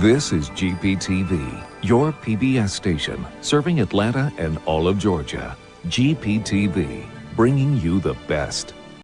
This is GPTV, your PBS station, serving Atlanta and all of Georgia. GPTV, bringing you the best.